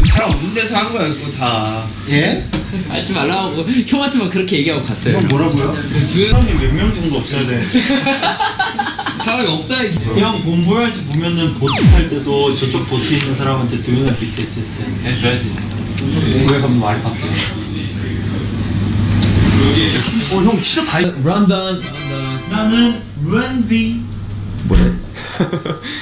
그 사람 없는 데서 한 거야 그거 다 예? 알지 말라고 형한테만 그렇게 얘기하고 갔어요. 형 뭐라고요? 그 사람이 몇 명 정도 없어야 돼. 사람이 없다 이게 형 본보야지 보면은 보스 탈 때도 저쪽 보스 있는 사람한테 동영상 BTS 했어요. 해줘야지 네, 왜 가면 말이 바뀌어? 어, 형 진짜 다. 런던. 나는 런비.